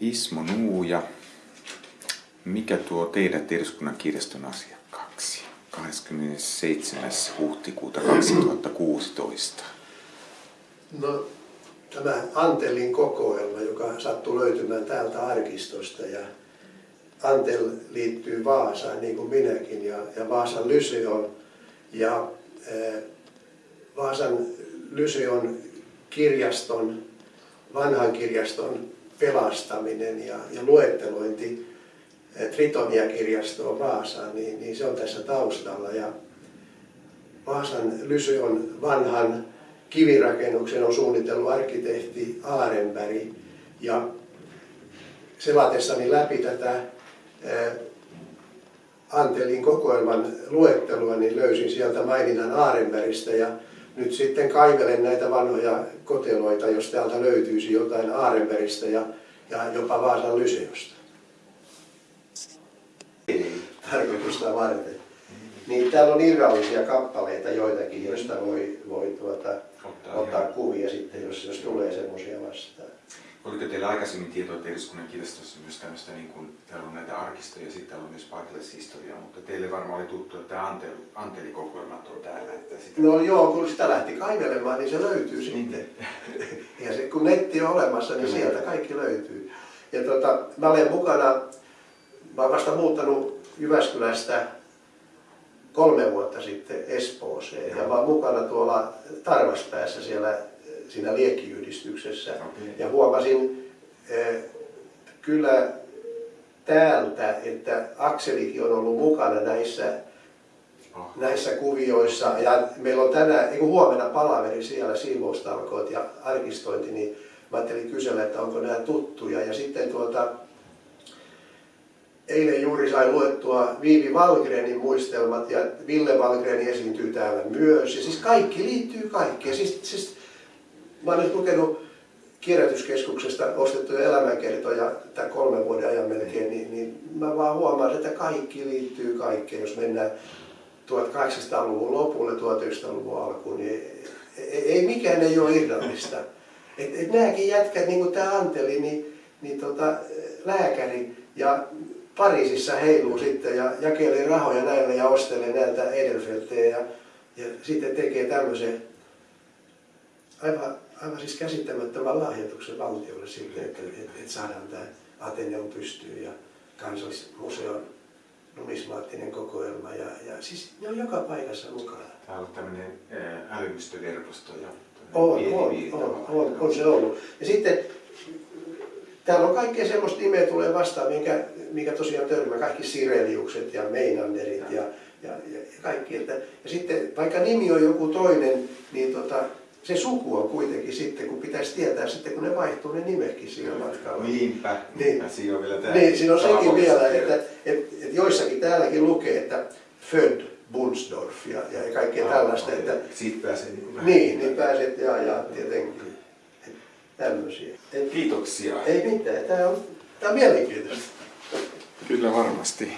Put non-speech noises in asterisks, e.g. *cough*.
Ismo Nuuja, mikä tuo teidät eduskunnan kirjaston asiakkaaksi 27. huhtikuuta 2016? No, tämä Antelin kokoelma, joka sattuu löytymään täältä arkistosta ja Antel liittyy Vaasaan niin kuin minäkin ja, ja Vaasan Lyseon ja e, Vaasan Lyseon kirjaston, vanhan kirjaston pelastaminen ja, ja luettelointi Tritonia-kirjastoon Vaasaan, niin, niin se on tässä taustalla. Ja Vaasan Lyseon vanhan kivirakennuksen on suunnitellut arkkitehti Aarenberg ja selatessani läpi tätä Antelin kokoelman luettelua, niin löysin sieltä maininnan Aarenbergistä ja nyt sitten kaivelen näitä vanhoja koteloita, jos täältä löytyisi jotain Aarenbergistä ja, ja jopa Vaasan Lyseosta. Tarkoitusta varten. Niin täällä on irrallisia kappaleita joitakin, joista voi, voi tuota, ottaa, ottaa kuvia sitten, jos, jos tulee semmoisia vastaan. Oliko teillä aikaisemmin tietoa, että eduskunnan kirjastossa myös tämmöistä, niin kuin, täällä on näitä arkistoja ja sitten täällä on myös paikallishistoriaa, mutta teille varmaan oli tuttu, että Anteli, Anteli kokoelmat on täällä. Että sitä... No joo, kun sitä lähti kaivelemaan, niin se löytyy niin. sitten. *laughs* ja se, kun netti on olemassa, niin Kyllä. sieltä kaikki löytyy. Ja tota, mä olen mukana, mä olen vasta muuttanut Jyväskylästä kolme vuotta sitten Espooseen ja, ja mä olen mukana tuolla Tarvaspäässä siellä siinä liekkiyhdistyksessä. Okay. Ja huomasin eh, kyllä täältä, että Akselikin on ollut mukana näissä, oh. näissä kuvioissa. Ja meillä on tänään, niin huomenna palaveri siellä siivoustalkoot ja arkistointi, niin mä ajattelin kysellä, että onko nämä tuttuja. Ja sitten tuota, eilen juuri sain luettua Viivi Valgrenin muistelmat ja Ville Valgreni esiintyy täällä myös. Ja siis kaikki liittyy kaikkeen. Siis, siis Mä olen nyt lukenut kierrätyskeskuksesta ostettuja elämänkertoja tämän kolmen vuoden ajan melkein, niin, niin mä vaan huomaan, että kaikki liittyy kaikkeen. Jos mennään 1800-luvun lopulle, 1900-luvun alkuun, niin ei, ei mikään ei ole irrallista. Et, et nämäkin jätkät, niin kuin tämä Anteli, niin, niin tota, lääkäri ja Pariisissa heiluu sitten ja jakelee rahoja näille ja ostelee näiltä Edelfeltejä ja, ja sitten tekee tämmöisen aivan aivan siis käsittämättömän lahjoituksen valtiolle siitä, että, että, että saadaan tämä Ateneum pystyyn ja kansallismuseon numismaattinen kokoelma. Ja, ja siis ne on joka paikassa mukana. Tämä on tämmöinen älymistöverkosto ja on, on, on, on, on, se ollut. Ja sitten täällä on kaikkea semmoista nimeä tulee vastaan, minkä, mikä tosiaan törmää, kaikki Sireliukset ja Meinanderit ja, ja, ja, kaikki. Että, ja sitten vaikka nimi on joku toinen, niin tota, se suku on kuitenkin sitten, kun pitäisi tietää sitten, kun ne vaihtuu ne nimekin siinä matkalla. Niinpä, niin. siinä on vielä tämä. Niin, siinä on sekin vielä, että, että, että joissakin täälläkin lukee, että Född Bunsdorf ja, ja kaikkea ah, tällaista. Okay. Että, Siitä pääsee niin Niin, niin pääset ja, ja tietenkin tämmöisiä. Et, Kiitoksia. Ei mitään, tämä on, tämä on mielenkiintoista. Kyllä varmasti.